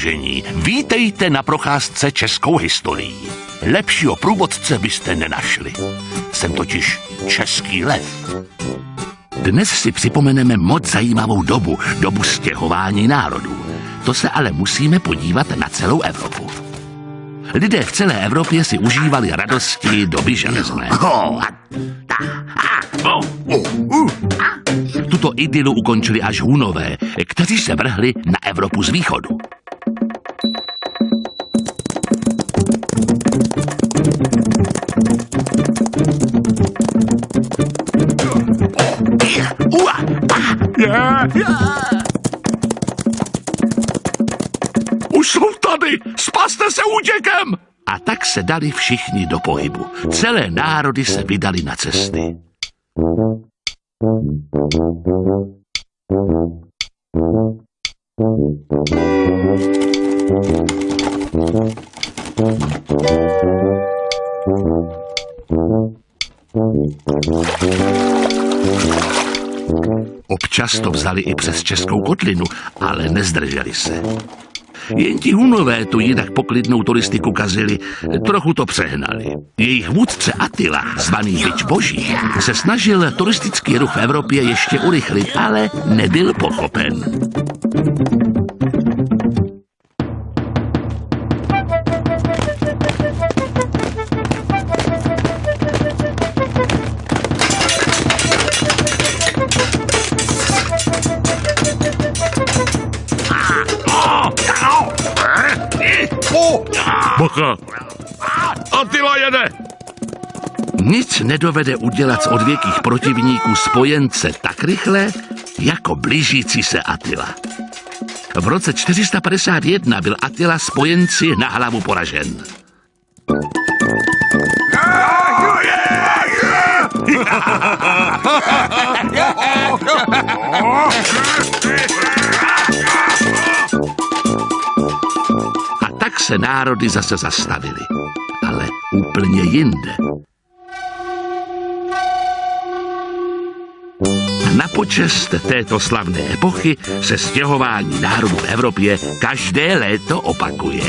Vážení, vítejte na procházce českou historií. Lepšího průvodce byste nenašli. Jsem totiž český lev. Dnes si připomeneme moc zajímavou dobu, dobu stěhování národů. To se ale musíme podívat na celou Evropu. Lidé v celé Evropě si užívali radosti doby železné. Tuto idylu ukončili až Hunové, kteří se vrhli na Evropu z východu. Už jsou tady! Spaste se útěkem! A tak se dali všichni do pohybu. Celé národy se vydali na cesty. Občas to vzali i přes Českou kotlinu, ale nezdrželi se. Jen ti Hunové tu jinak poklidnou turistiku kazili, trochu to přehnali. Jejich vůdce Attila, zvaný Byč Boží, se snažil turistický ruch v Evropě ještě urychlit, ale nebyl pochopen. Bacha! Atila jede! Nic nedovede udělat z odvěkých protivníků spojence tak rychle, jako blížící se Attila. V roce 451 byl Attila spojenci na hlavu poražen. Se národy zase zastavily. Ale úplně jinde. Na počest této slavné epochy se stěhování národů v Evropě každé léto opakuje.